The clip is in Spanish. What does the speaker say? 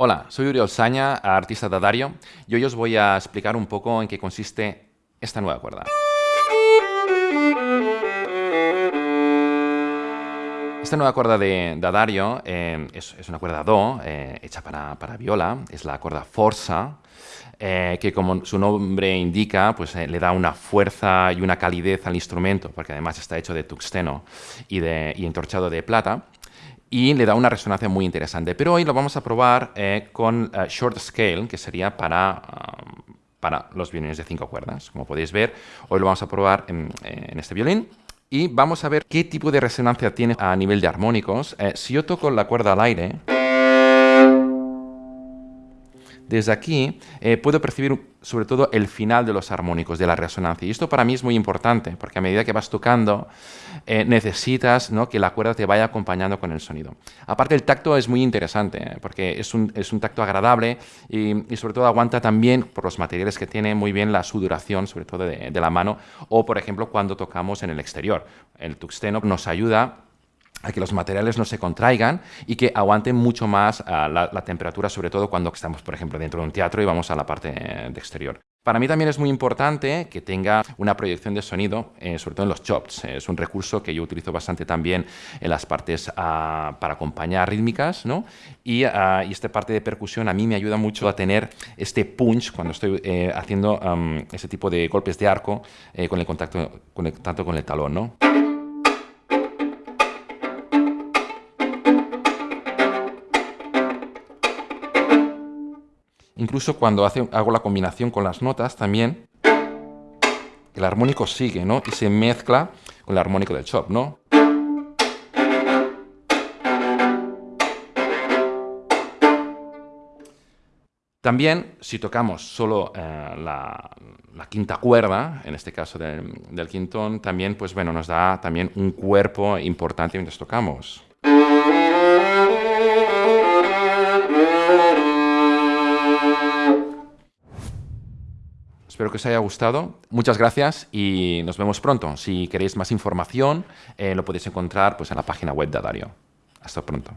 Hola, soy Uriol Saña, artista de Dario, y hoy os voy a explicar un poco en qué consiste esta nueva cuerda. Esta nueva cuerda de, Dario eh, es, una cuerda Do, eh, hecha para, viola, es la cuerda Forza, eh, que como su nombre indica, pues le da una fuerza y una calidez al instrumento, porque además está hecho de tuxteno y, de, y entorchado de plata y le da una resonancia muy interesante. Pero hoy lo vamos a probar con short scale, que sería para, um, para los violines de cinco cuerdas. Como podéis ver, hoy lo vamos a probar en este violín y vamos a ver qué tipo de resonancia tiene a nivel de armónicos. Eh, si yo toco la cuerda al aire, desde aquí eh, puedo percibir sobre todo el final de los armónicos, de la resonancia. Y esto para mí es muy importante, porque a medida que vas tocando, eh, necesitas ¿no? que la cuerda te vaya acompañando con el sonido. Aparte, el tacto es muy interesante, ¿eh? porque es un, tacto agradable y, sobre todo aguanta también, por los materiales que tiene, muy bien la sudoración, sobre todo de, de la mano, o por ejemplo cuando tocamos en el exterior. El tuxteno nos ayuda a que los materiales no se contraigan y que aguanten mucho más ah, la, temperatura, sobre todo cuando estamos, por ejemplo, dentro de un teatro y vamos a la parte de exterior. Para mí también es muy importante que tenga una proyección de sonido, eh, sobre todo en los chops. Es un recurso que yo utilizo bastante también en las partes ah, para acompañar rítmicas, ¿no? Y, esta parte de percusión a mí me ayuda mucho a tener este punch cuando estoy eh, haciendo ese tipo de golpes de arco eh, con el contacto, con tanto con el talón, ¿no? Incluso cuando hago la combinación con las notas también, el armónico sigue, ¿no? Y se mezcla con el armónico del chop, ¿no? También, si tocamos solo eh, la, quinta cuerda, en este caso del quintón, también, pues bueno, nos da también un cuerpo importante mientras tocamos. Espero que os haya gustado. Muchas gracias y nos vemos pronto. Si queréis más información, eh, lo podéis encontrar pues, en la página web de Dario. Hasta pronto.